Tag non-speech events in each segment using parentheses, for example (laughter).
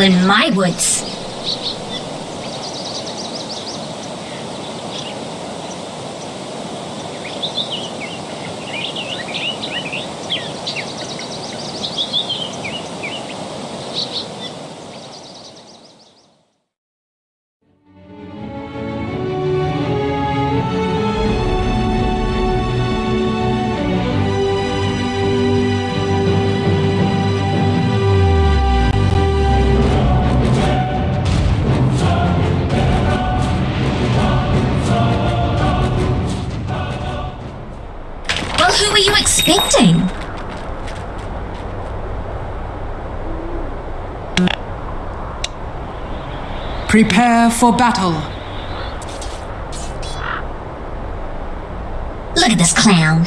in my woods. Prepare for battle. Look at this clown.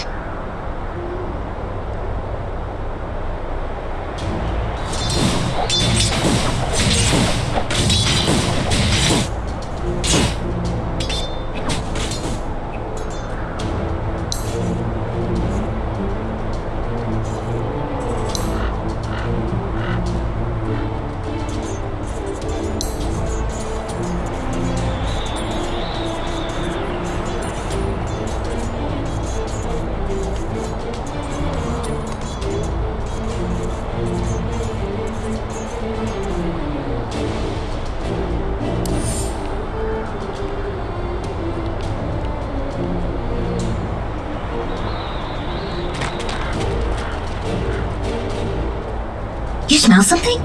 Smell something?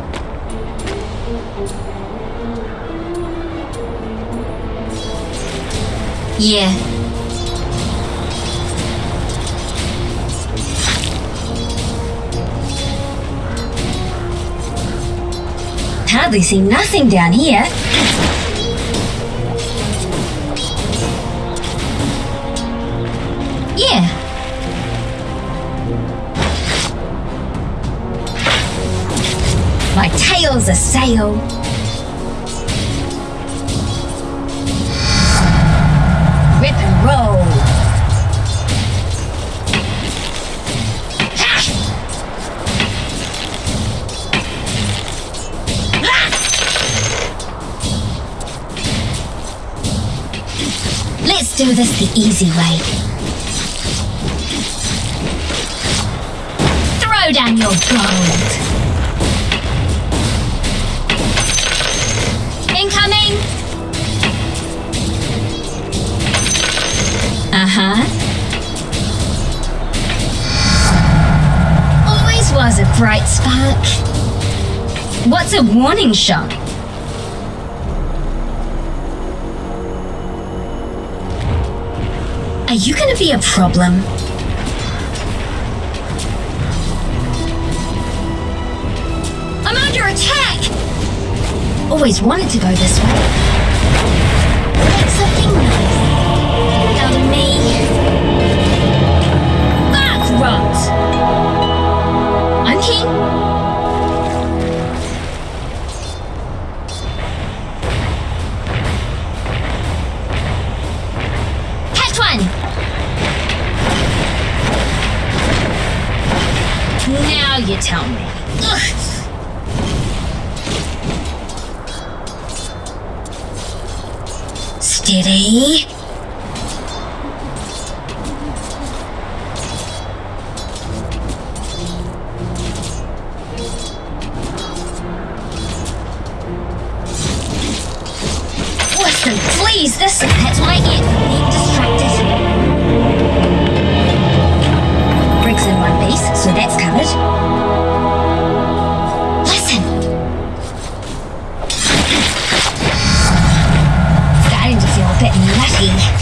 Yeah. Hardly see nothing down here. Rip and roll. Let's do this the easy way. Throw down your gold. Spark. What's a warning shot? Are you gonna be a problem? I'm under attack! Always wanted to go this way. Tell me. Steady. Listen, please, this that's what I get one piece, so that's covered. Listen. Starting to feel a bit nutty.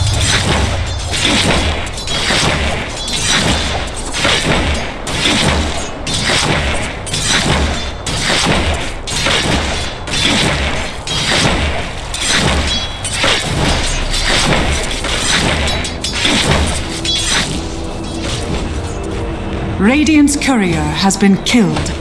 Radiant's courier has been killed.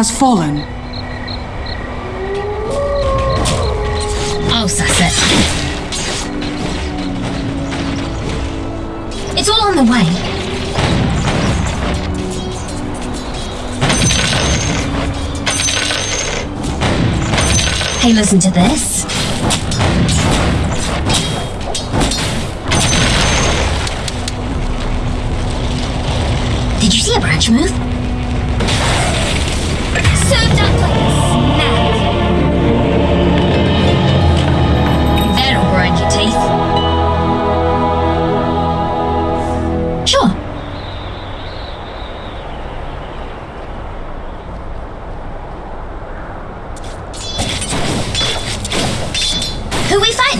Has fallen. Oh, I'll suss it. It's all on the way. Hey, listen to this.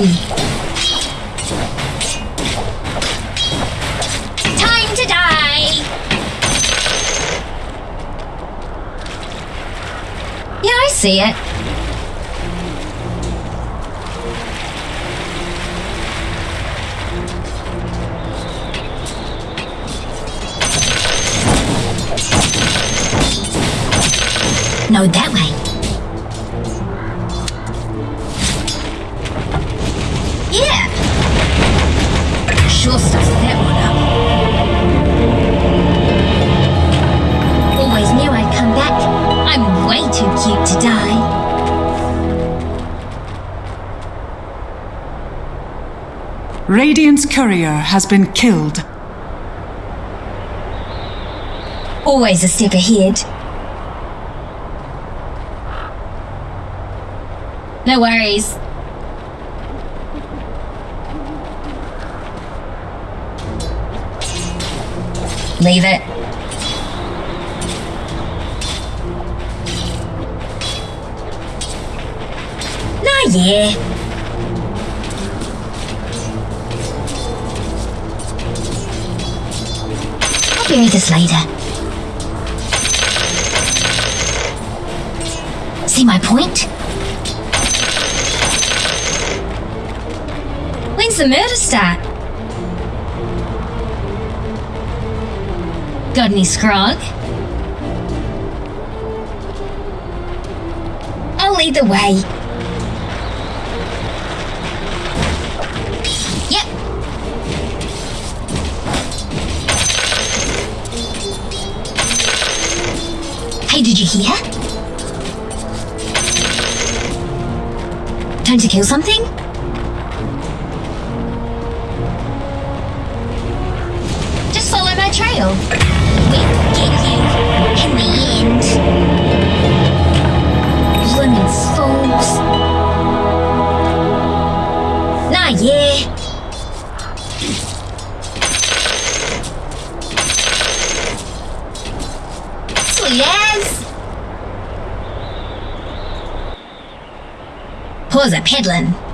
Time to die! Yeah, I see it. No, that way. Radiant's courier has been killed. Always a step ahead. No worries. Leave it. Nah, yeah. Pause a peddling.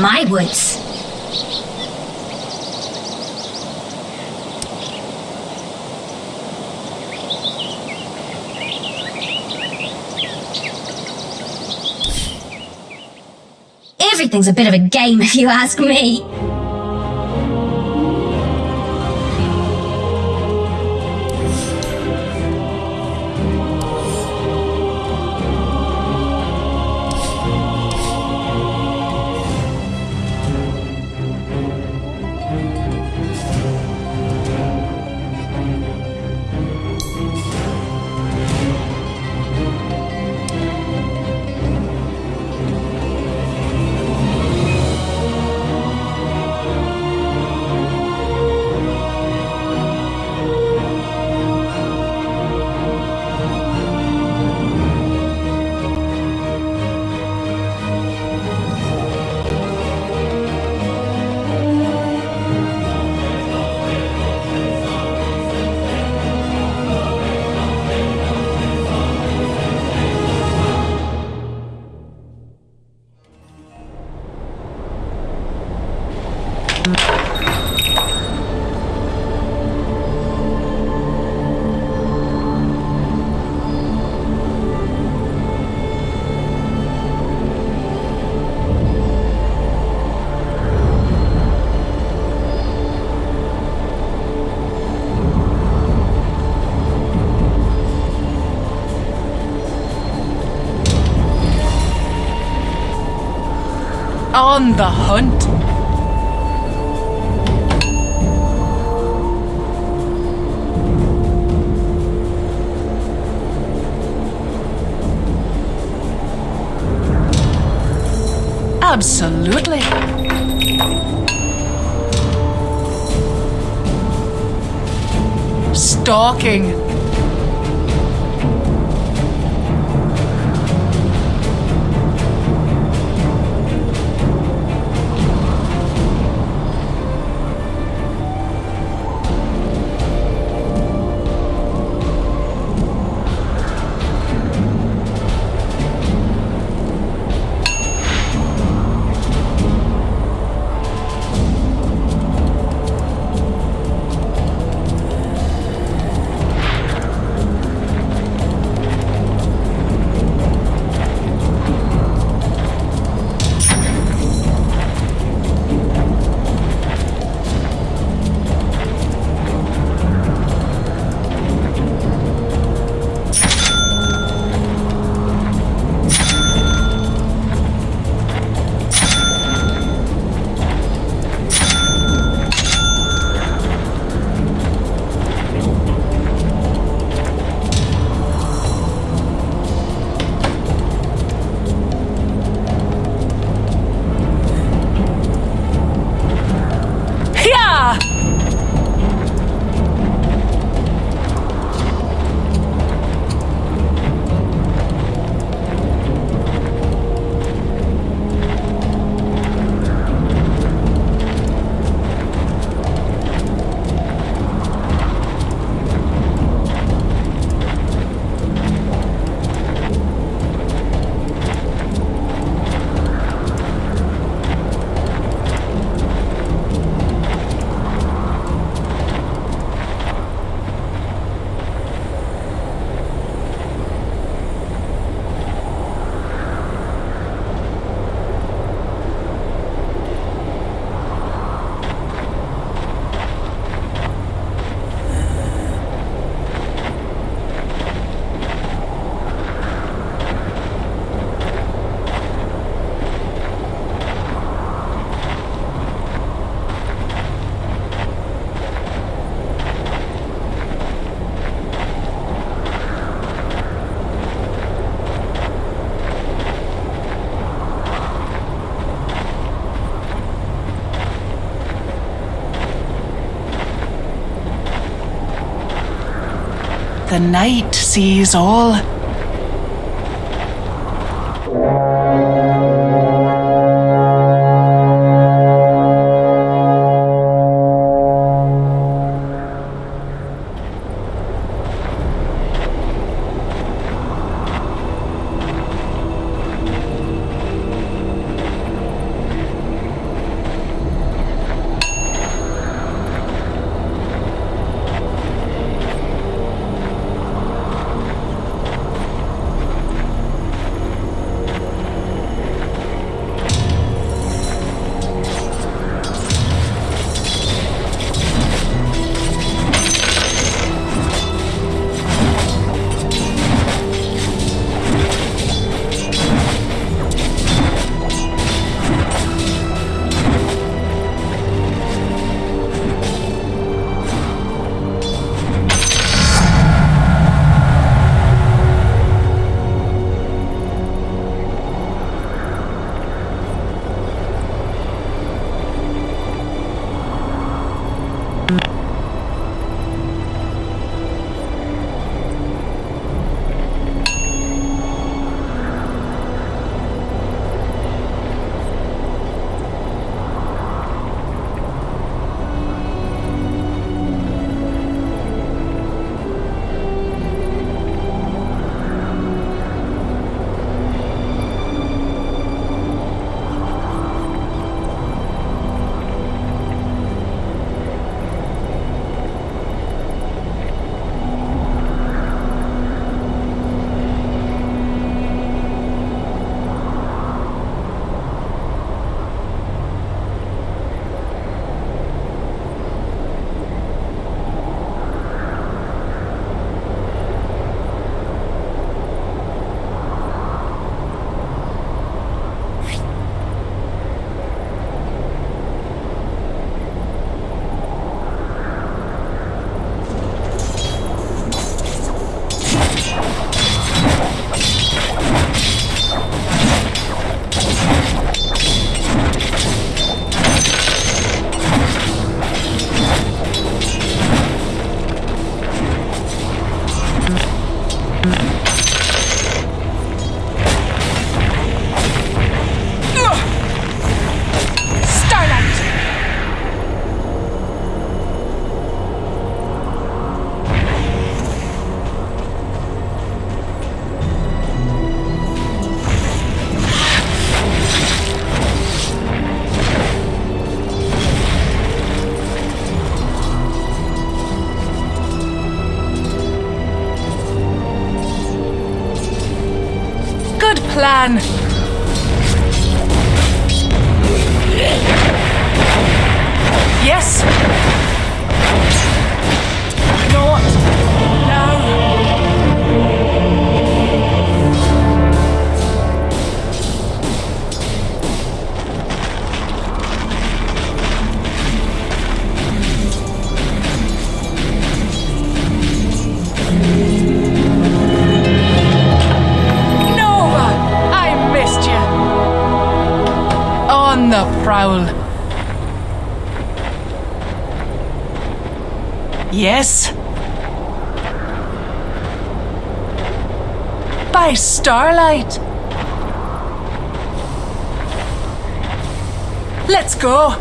My woods? Everything's a bit of a game if you ask me. On the hunt. Absolutely. Stalking. Night sees all. Plan. Starlight. Let's go.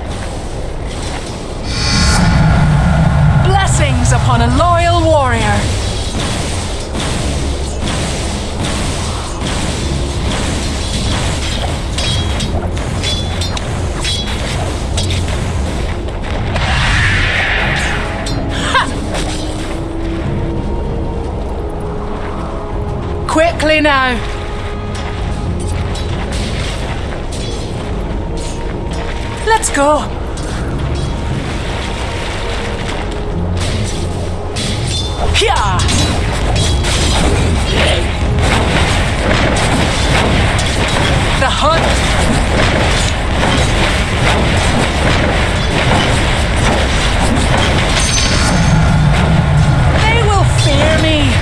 Blessings upon a loyal warrior. Quickly now. Go. Yeah. The hunt. They will fear me.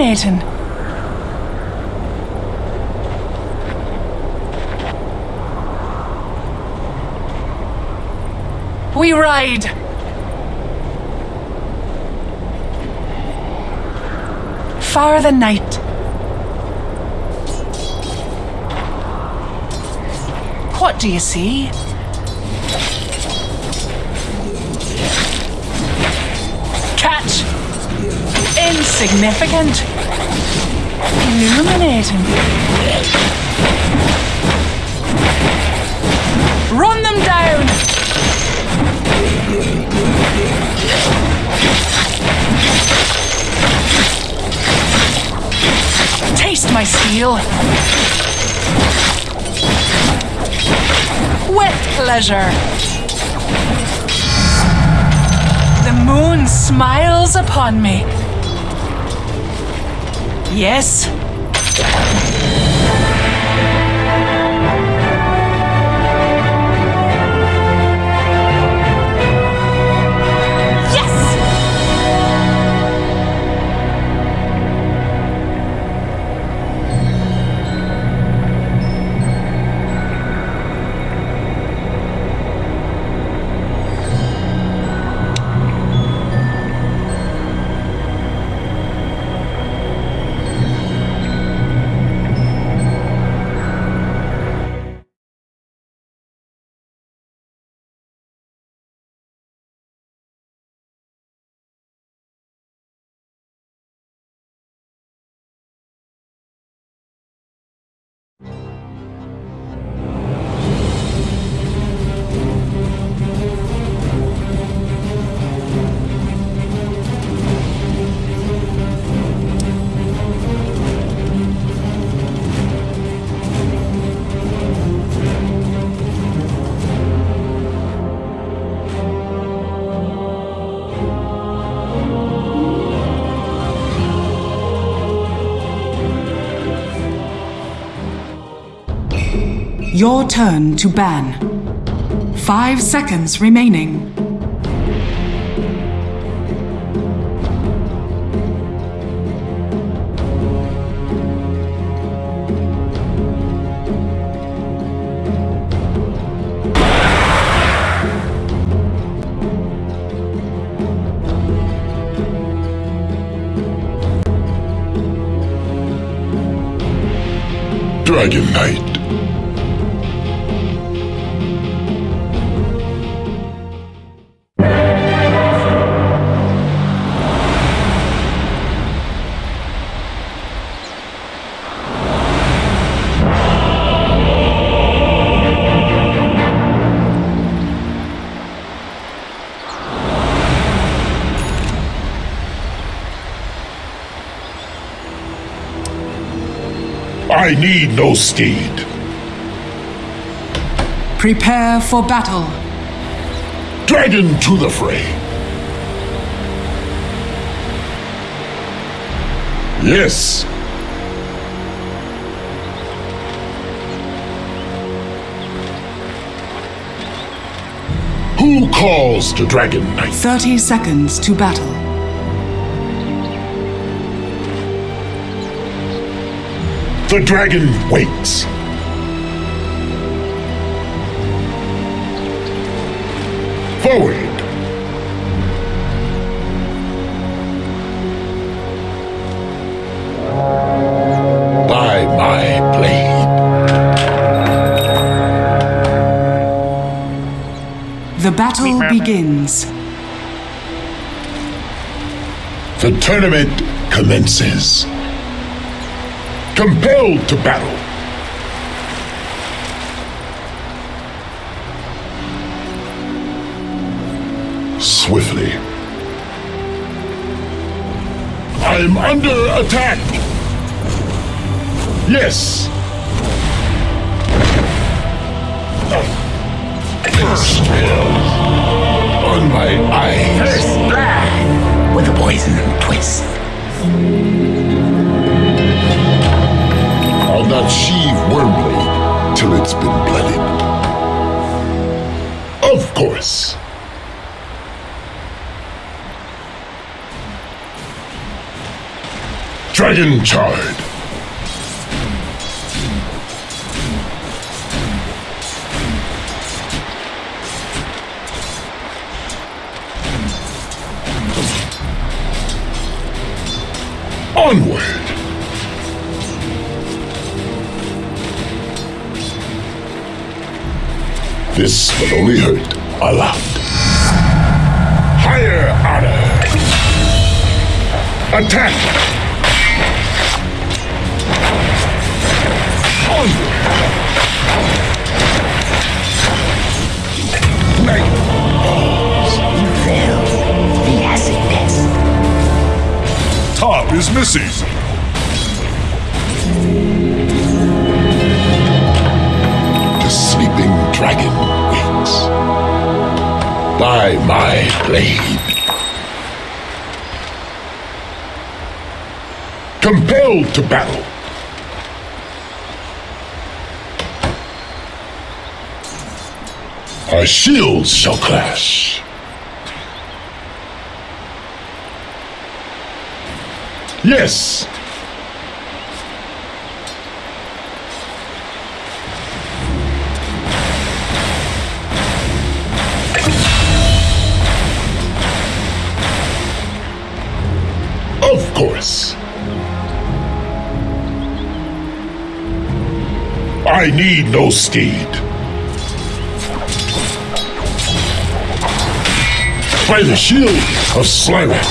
Illuminating. We ride. Far the night. What do you see? Insignificant. Illuminating. Run them down! Taste my steel. With pleasure. The moon smiles upon me. Yes. Your turn to ban. Five seconds remaining. Dragon Knight. I need no steed. Prepare for battle. Dragon to the fray. Yes. Who calls to Dragon Knight? 30 seconds to battle. The dragon waits. Forward. By my blade. The battle begins. The tournament commences. Compelled to battle. Swiftly. I'm under attack. Yes. Still on my eyes. First blood with a poison twist. I'll not sheathe Wyrmblade till it's been blooded. Of course. Dragon Chard. Onward. This will only hurt a lot. Higher honor. Attack. Onward. Night falls. Fell the acid. Top is missing. The sleeping dragon. By my blade. Compelled to battle. Our shields shall clash. Yes. I need no steed. By the shield of Slyrak.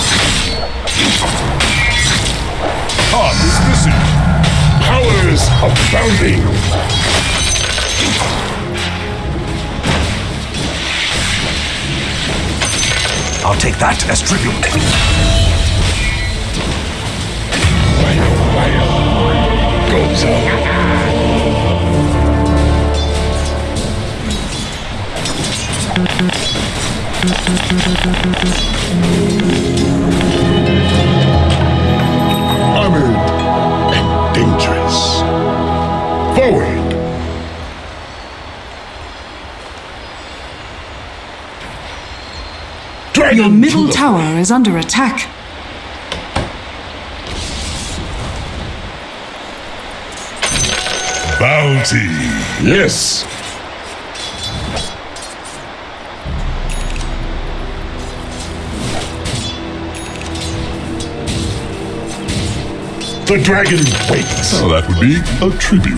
Top is missing. Powers abounding. I'll take that as tribute. Armored and dangerous. Forward. Dragon Your middle the- tower is under attack. Bounty. Yes. The dragon waits. So that would be a tribute.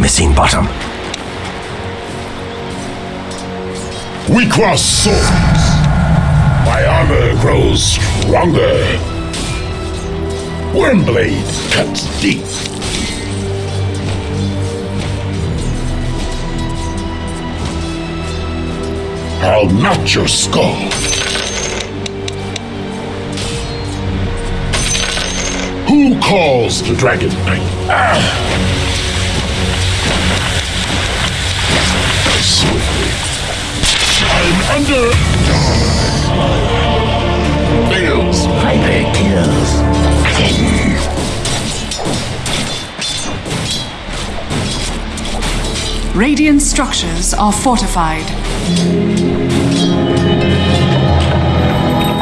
Missing bottom. We cross swords. My armor grows stronger. Wyrmblade cuts I'll knot your skull. Who calls the Dragon Knight? Ah! Swiftly. I'm under. Kills. Radiant structures are fortified.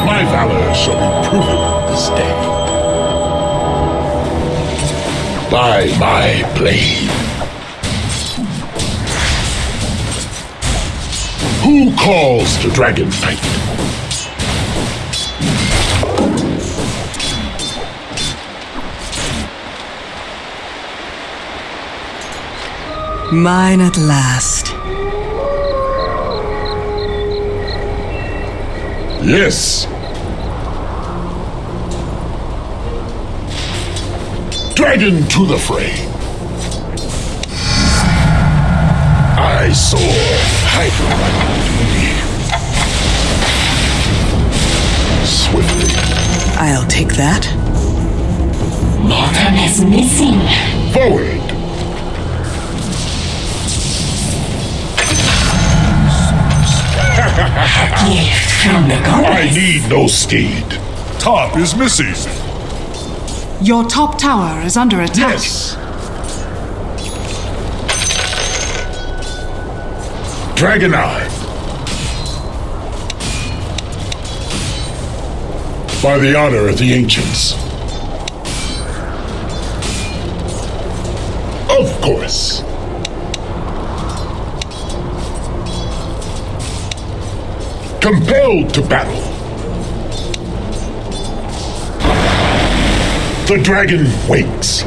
My valor shall be proven this day. By my blade. Who calls the Dragon Knight? Mine at last. Yes. Dragon to the fray. I soar higher. Swiftly. I'll take that. Mortem is missing. Forward. Gift from the I need no steed. Top is missing. Your top tower is under attack. Yes. Dragon Eye. By the honor of the ancients. Compelled to battle. The dragon wakes.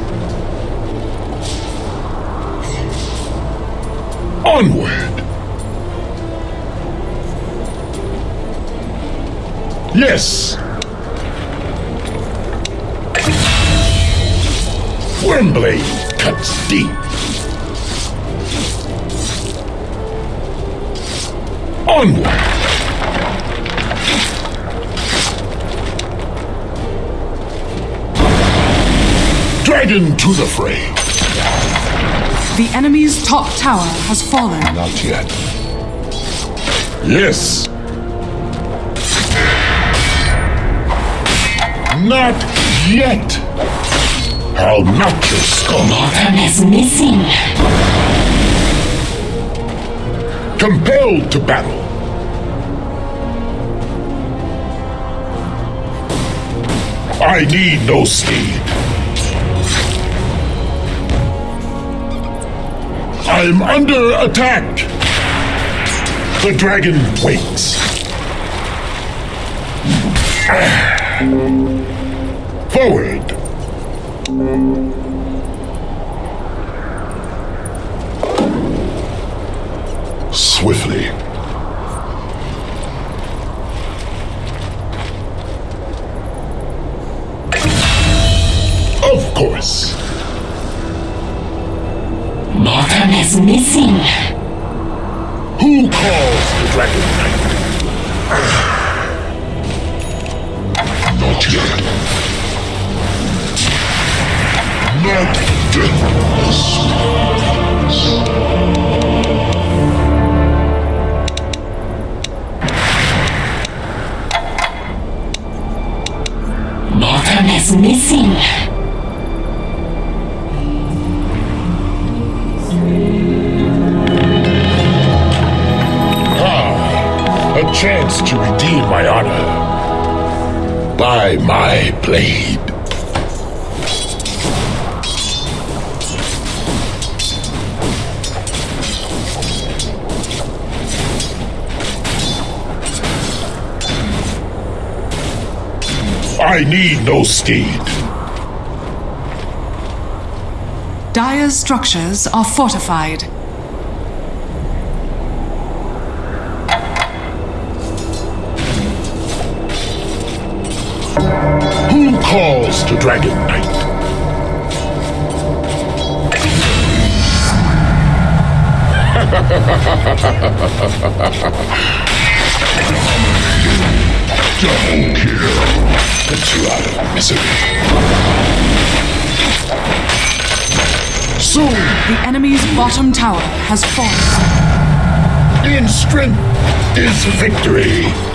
Onward. Yes. Wyrmblade cuts deep. Onward. Dragon to the fray. The enemy's top tower has fallen. Not yet. Yes. Not yet. I'll knock your skull. Mortem is missing. Compelled to battle. I need no steed. I'm under attack. The dragon wakes. Forward. Swiftly. Need no steed. Dire's structures are fortified. Who calls to Dragon Knight? (laughs) Double kill. Get you out of misery. Soon, The enemy's bottom tower has fallen. in strength is victory.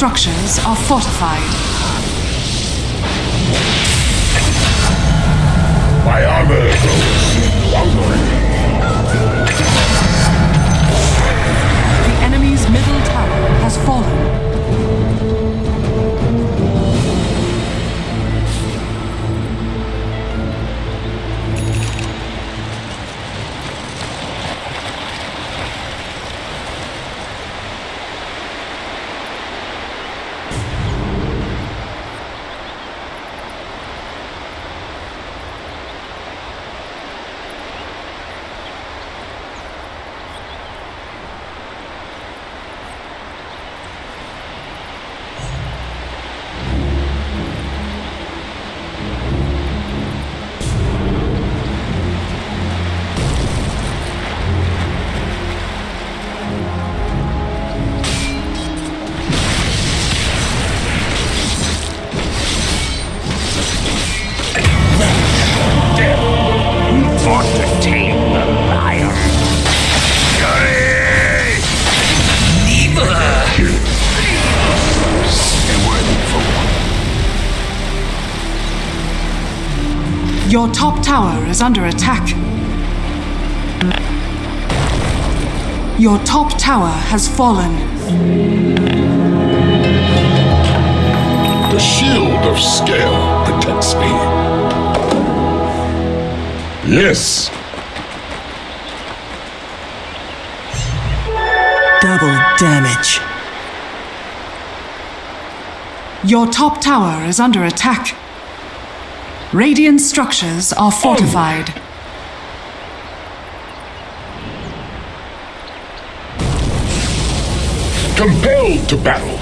Structures are fortified. My armor grows longer. Your top tower is under attack. Your top tower has fallen. The shield of scale protects me. Yes, Double damage. Your top tower is under attack. Radiant structures are fortified. compelled to battle.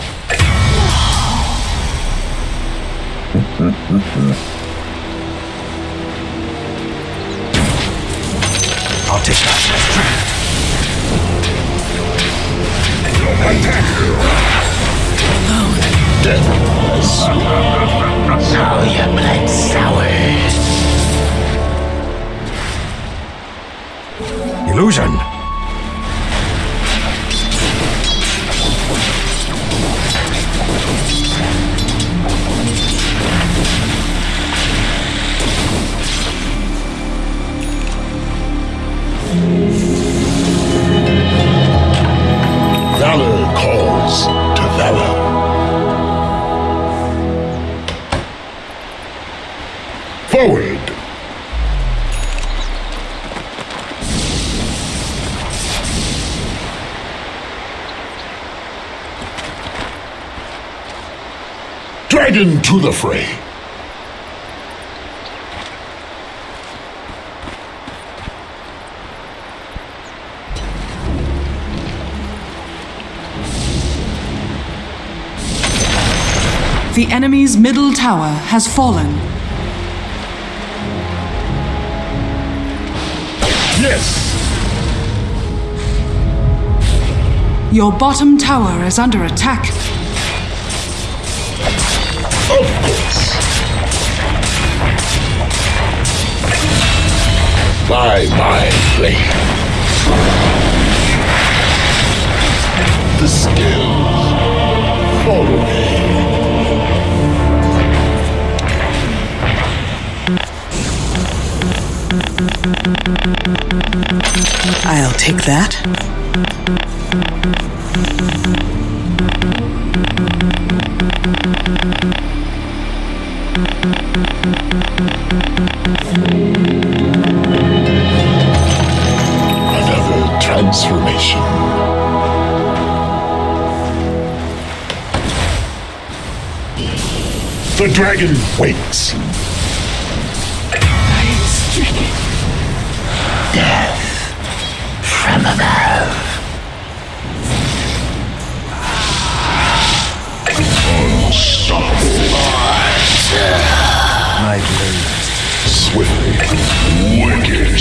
I'll take that. Death is Now your blood Illusion. Dragon to the fray. The enemy's middle tower has fallen. Yes. Your bottom tower is under attack. By My mind. The skills follow me. I'll take that. The dragon wakes. From above. My blade. Swiftly. Wicked.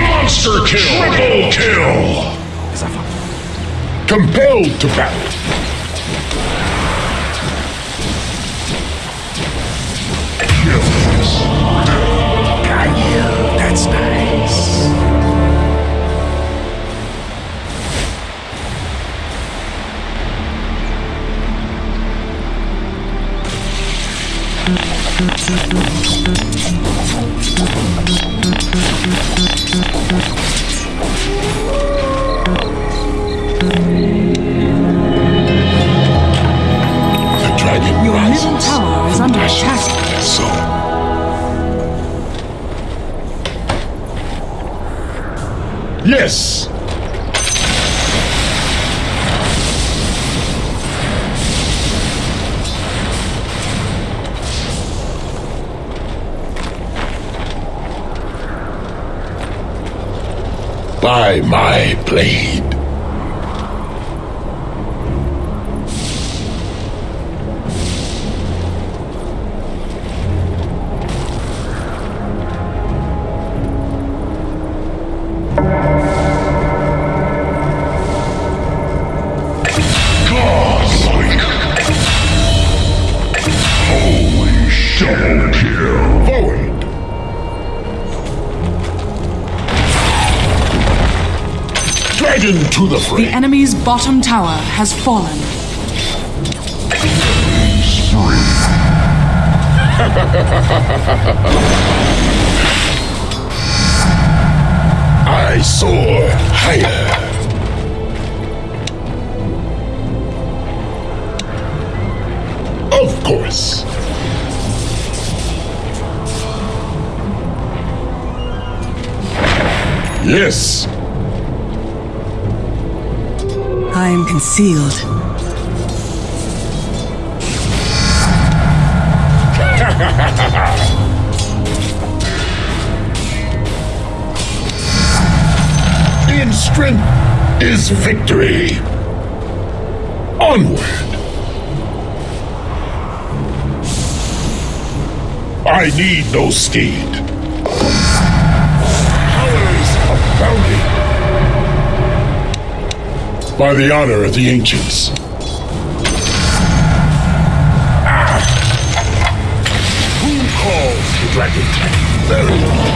Monster kill. Triple kill. Compelled to battle. The front The enemy's bottom tower has fallen. (laughs) I soar higher. Of course. Yes. I am concealed. (laughs) strength is victory. Onward. I need no steed. Powers abounding. By the honor of the ancients. Ah. Who calls the dragon? Very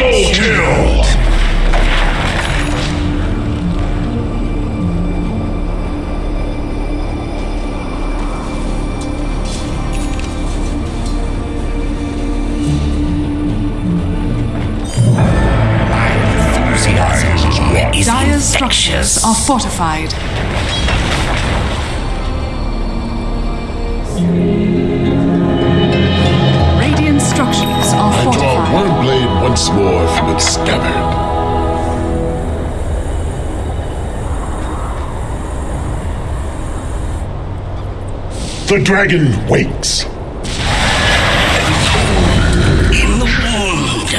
Triple kill! Enthusiasm structures are fortified. Blade once more from its scabbard. The dragon wakes. In the wound.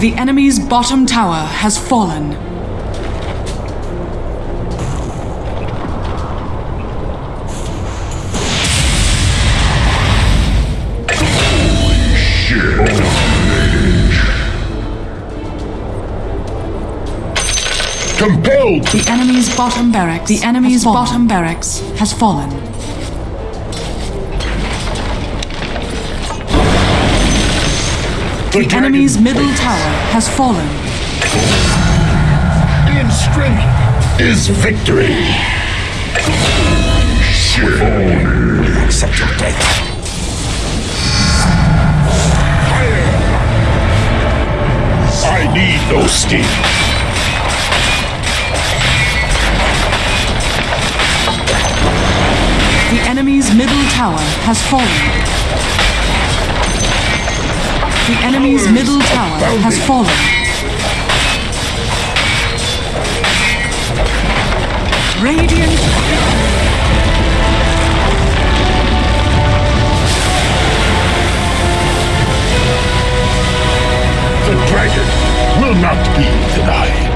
The enemy's bottom tower has fallen. Compelled The enemy's bottom barracks. The enemy's bottom barracks has fallen. The enemy's middle tower has fallen. In strength is victory. Accept your death. I need no steam. Enemy's middle tower has fallen. The enemy's middle tower has fallen. Radiant The dragon will not be denied.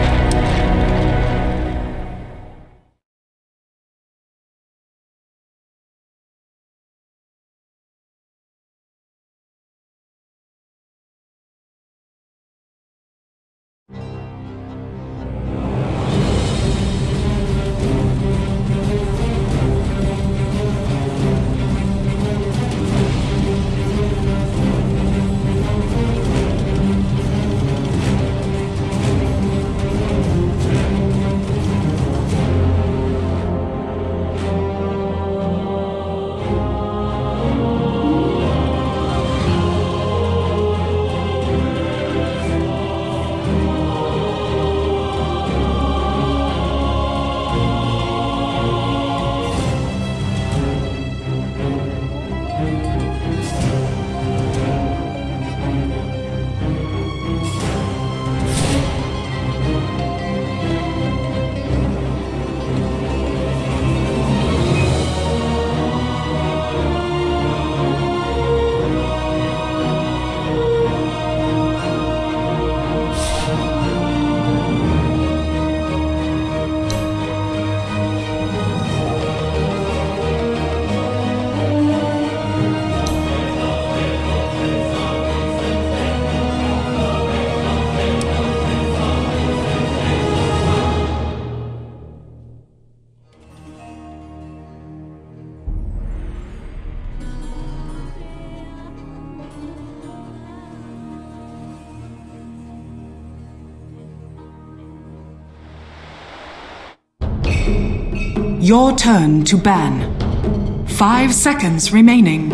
Your turn to ban. Five seconds remaining.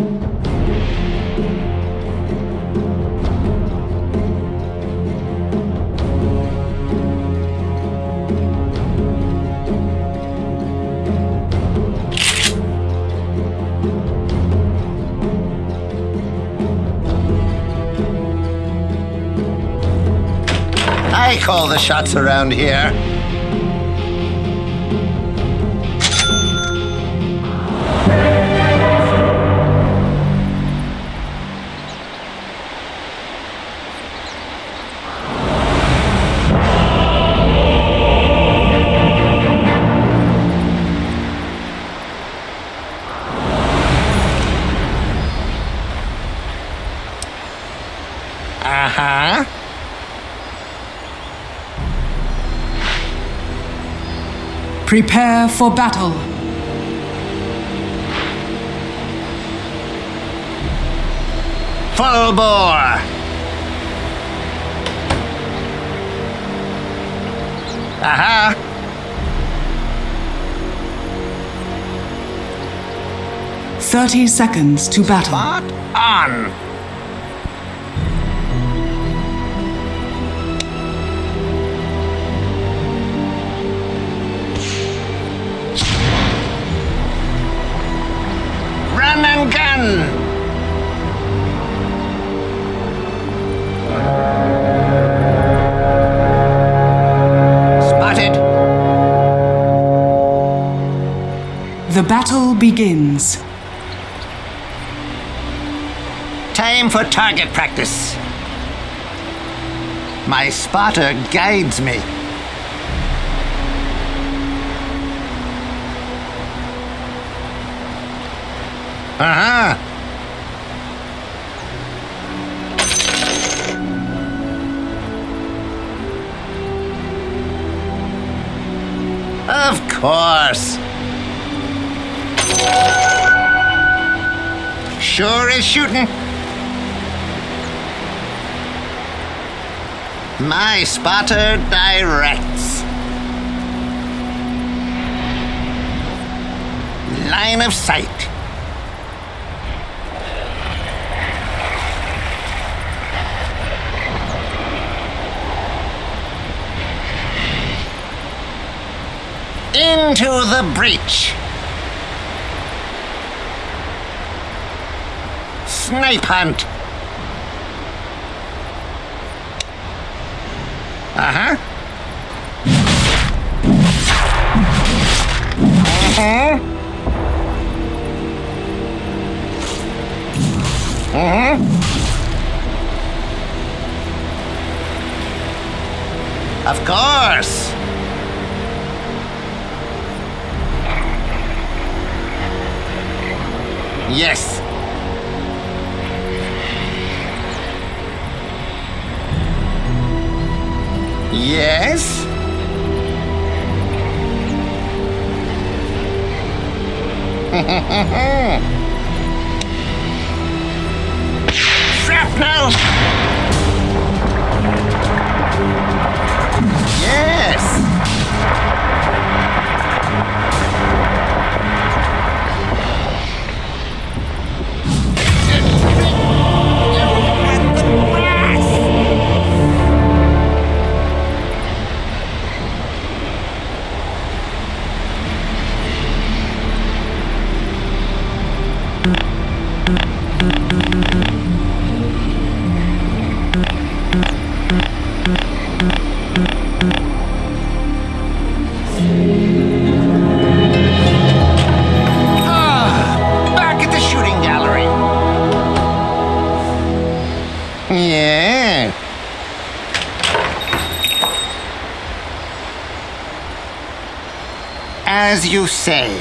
I call the shots around here. Prepare for battle. Full bore. Aha. Thirty seconds to battle. Spot on. Battle begins. Time for target practice. My spotter guides me. Uh huh. Of course. Sure is shooting. My spotter directs. Line of sight. Into the breach. Snipe hunt. You say.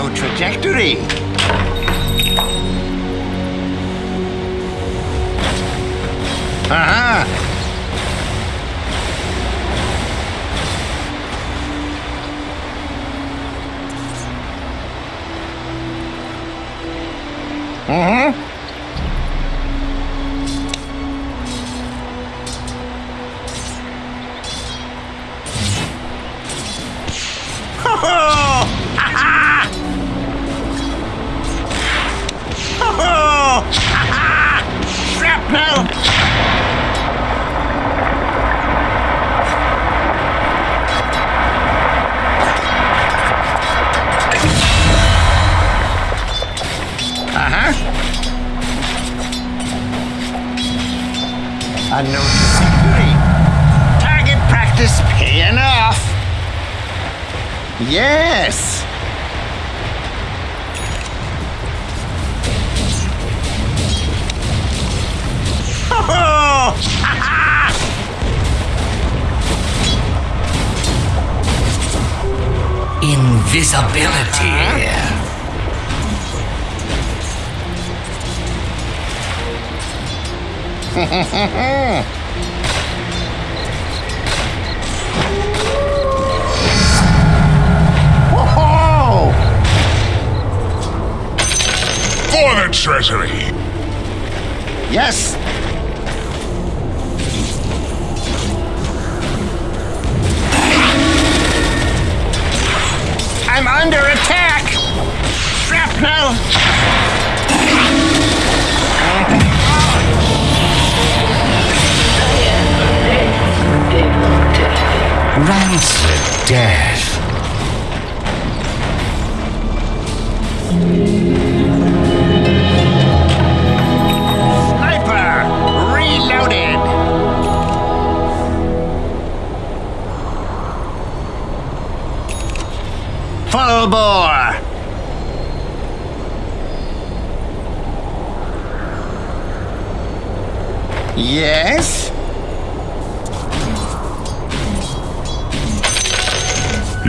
New trajectory. Note of security. Target practice paying off. Yes. (laughs) Invisibility. (laughs) For the treasury. Yes. I'm under attack. Shrapnel. Rancid death.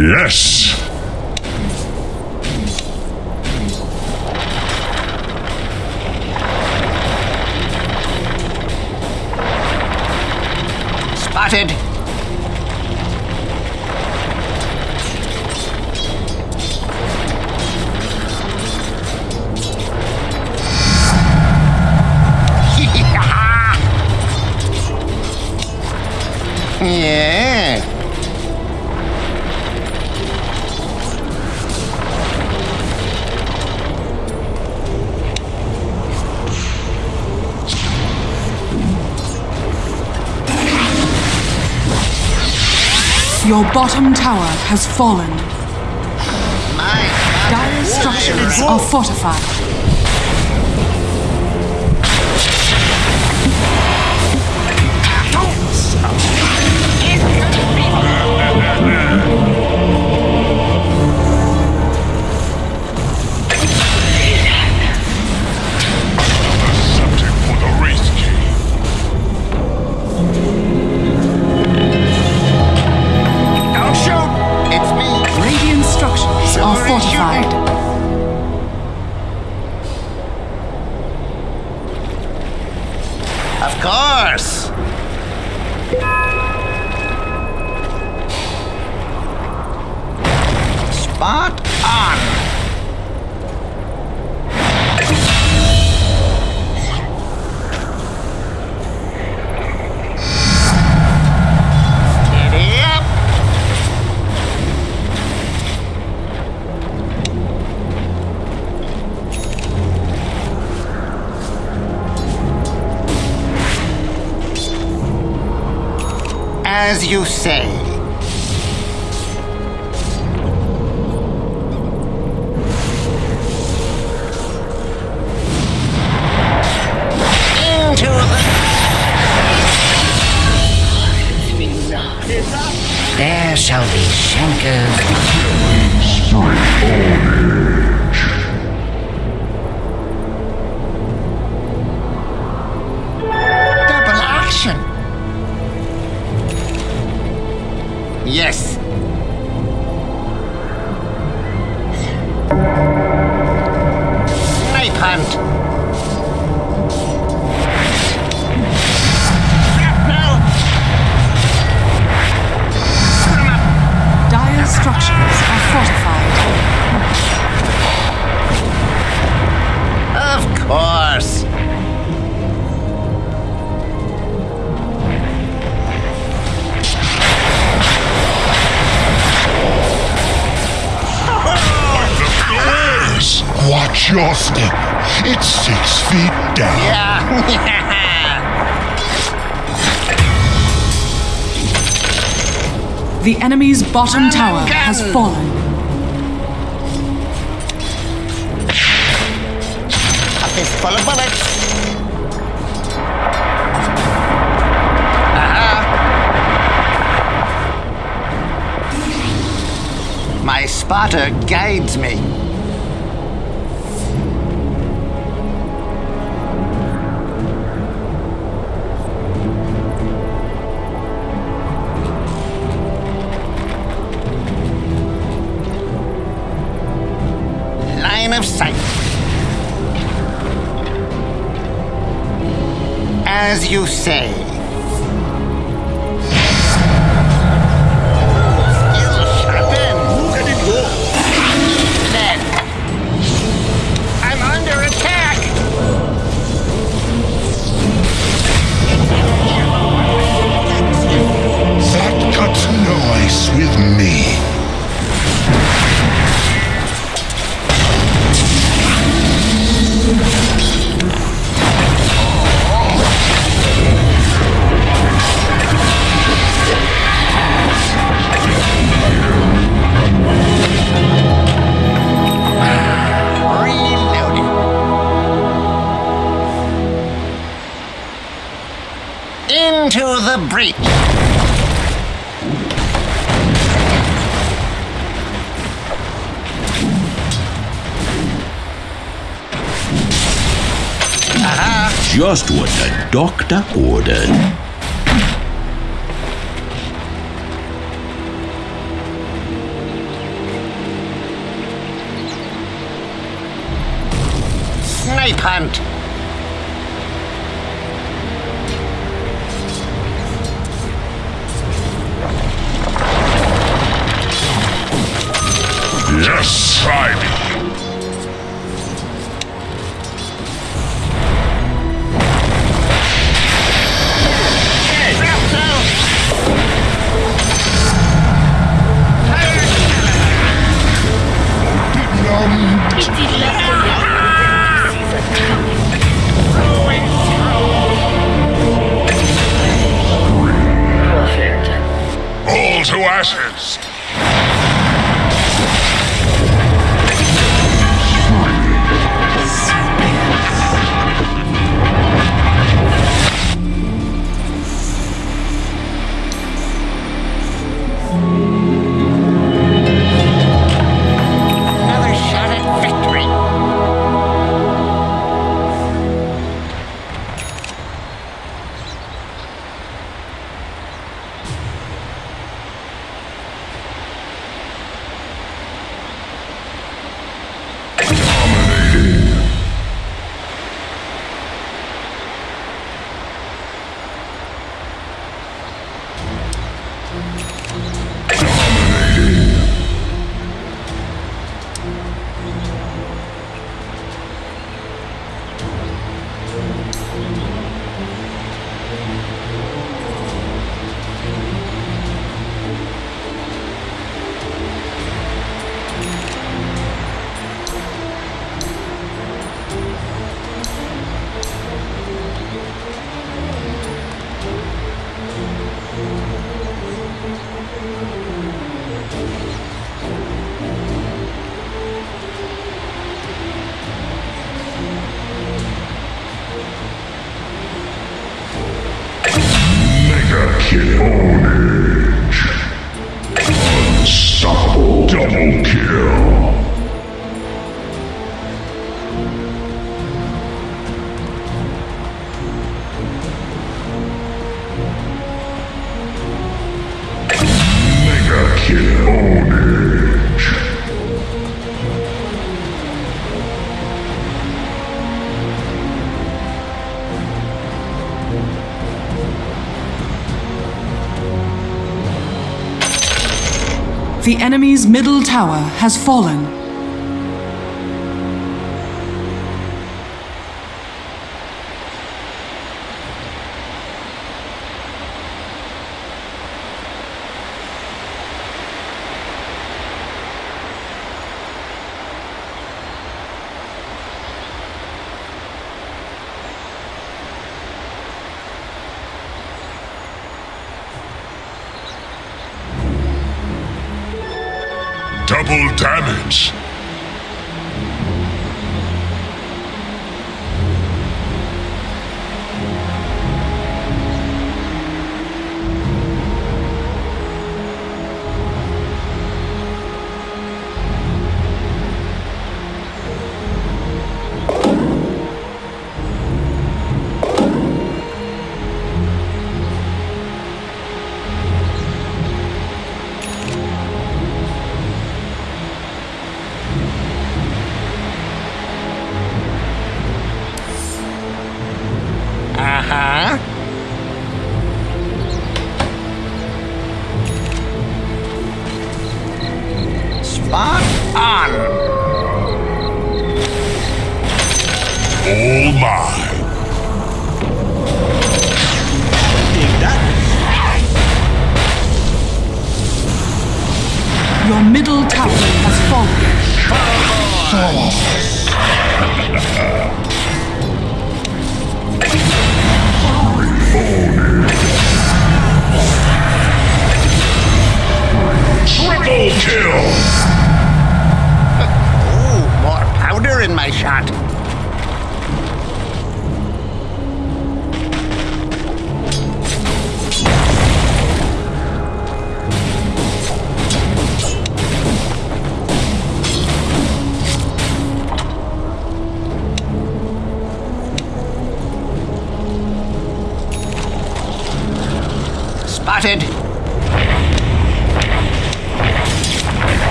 Yes. Your bottom tower has fallen. My Dire structures are fortified. Are fortified. Of course. Spot you say. Watch your step. It's six feet down. Yeah. (laughs) The enemy's bottom tower has fallen. A fistful of bullets. Aha. My spotter guides me. As you say. What the doctor The enemy's middle tower has fallen.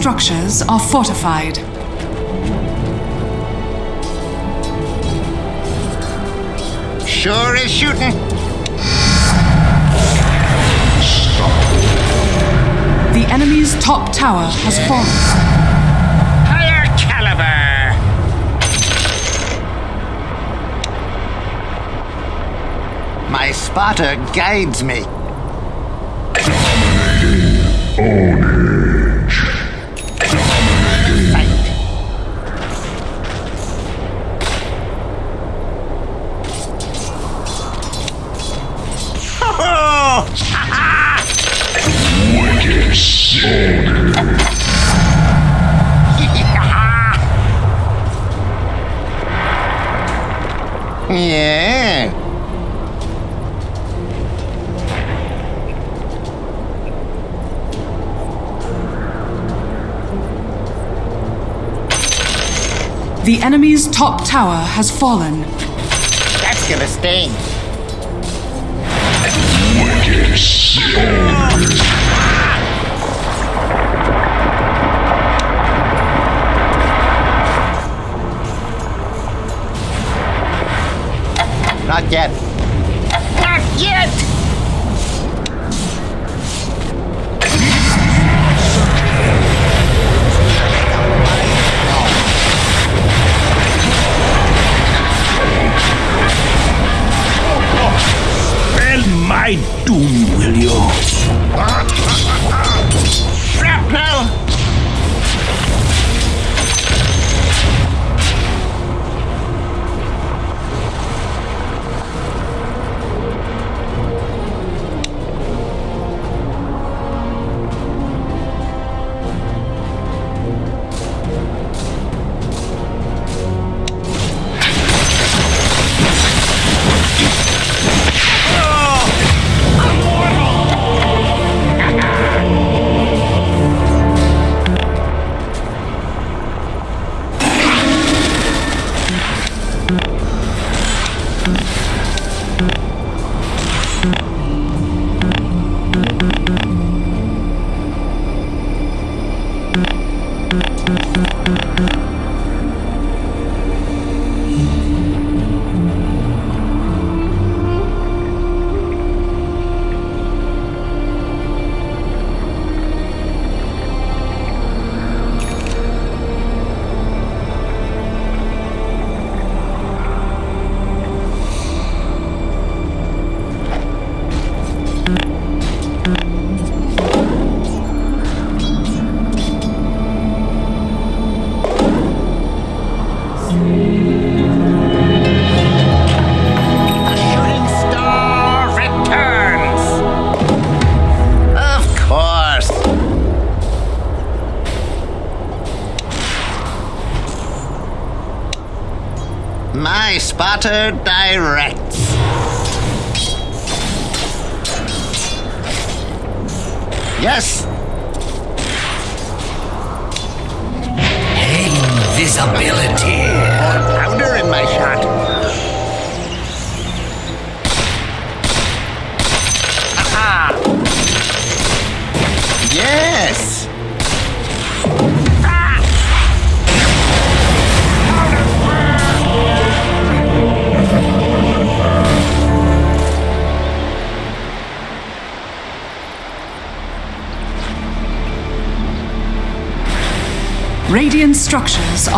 Structures are fortified. sure is shooting. Stop. The enemy's top tower has fallen. Higher caliber. My spotter guides me. Sight. The enemy's top tower has fallen. That's gonna sting. Not yet. Doom, My spotter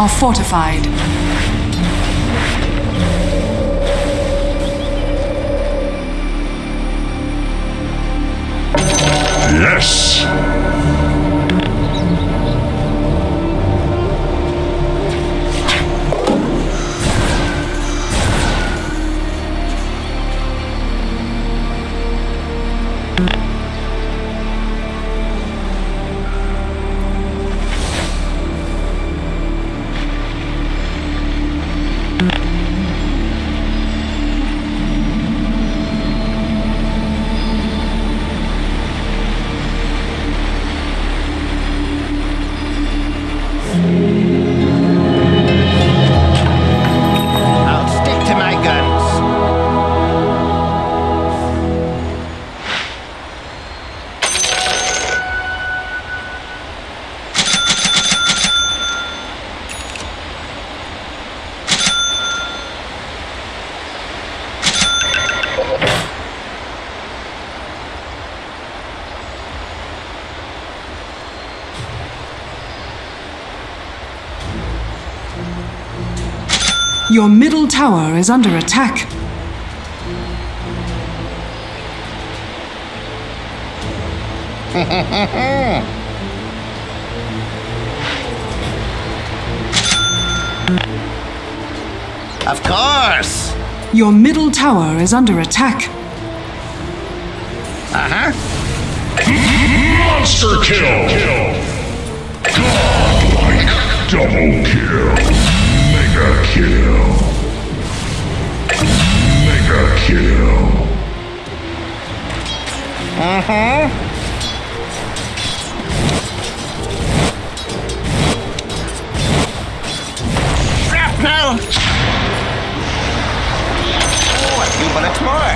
are fortified. Tower is under attack. (laughs) Of course. Your middle tower is under attack. Uh huh. Monster kill! Godlike double kill. Mega kill. Kill. Uh huh. Shrapnel! Oh, a few bullets more.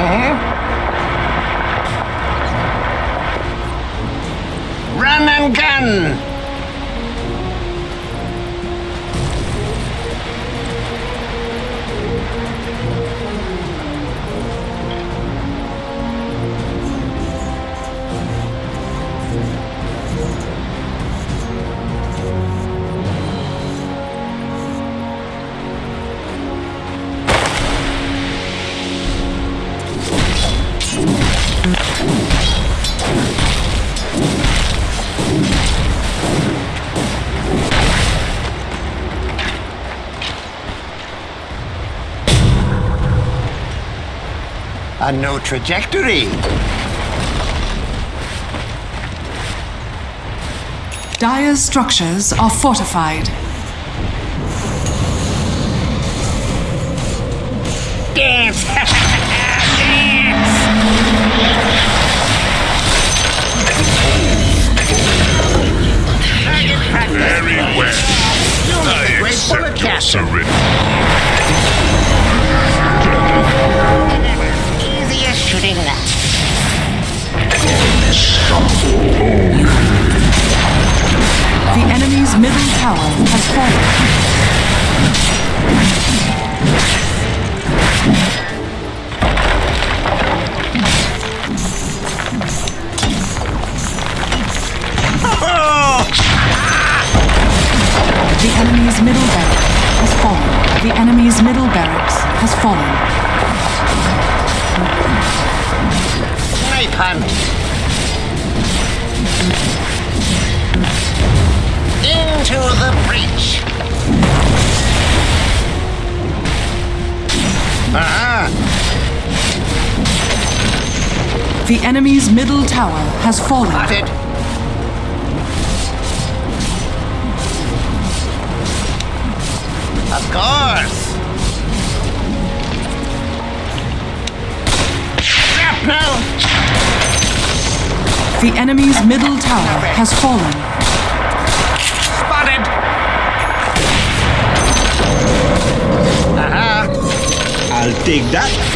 Mm-hmm. Run and gun! A no trajectory. Dire's structures are fortified. Dance! Dance! (laughs) Very well. You'll make a I great bullet accept your surrender. The enemy's middle tower has fallen. The enemy's middle barracks has fallen. The enemy's middle barracks has fallen. Hunt. Into the breach. Ah, The enemy's middle tower has fallen. spotted. Of course. Shrapnel. The enemy's middle tower has fallen. Spotted. Aha. I'll take that.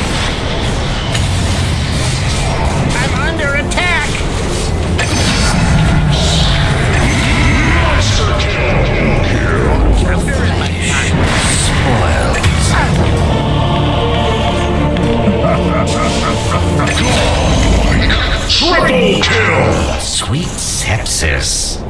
Triple kill! Sweet sepsis.